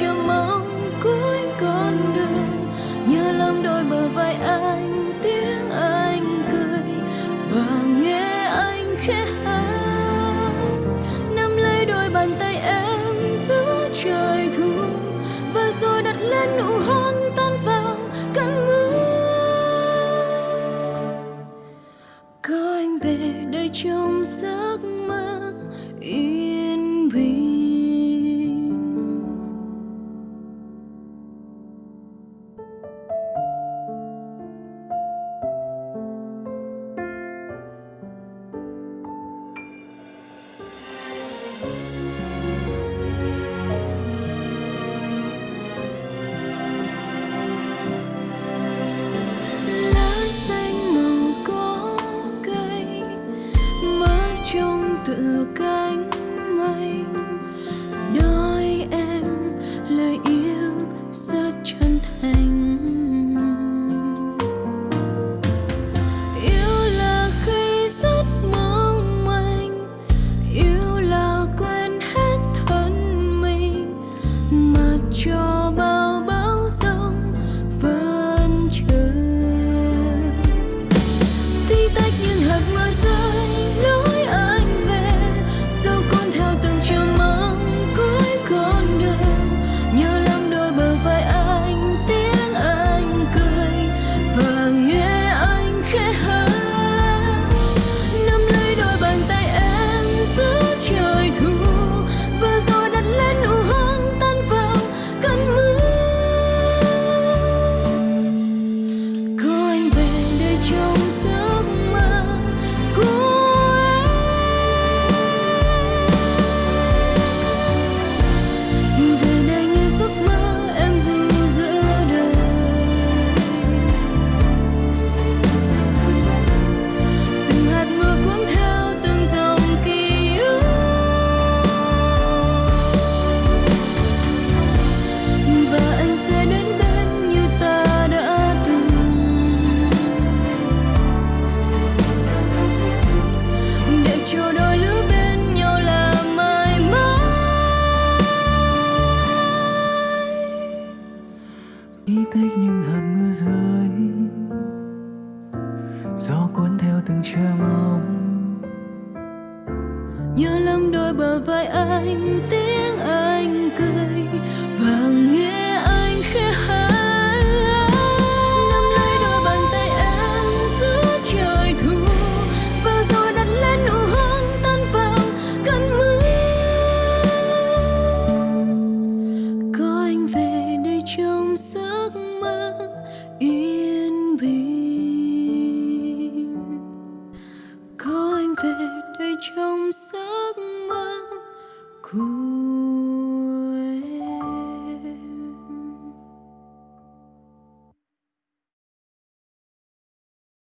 chờ mong cuối con đường. Nhớ lắm đôi bờ vai anh, tiếng anh cười và nghe anh khẽ hát. Nắm lấy đôi bàn tay em giữa trời thu và rồi đặt lên nụ hôn tan vào cơn mưa. Có anh về đây trong giấc mơ yêu ý thích những hạt mưa rơi. Gió cuốn theo từng trưa mong. Nhớ lắm đôi bờ vai anh cool.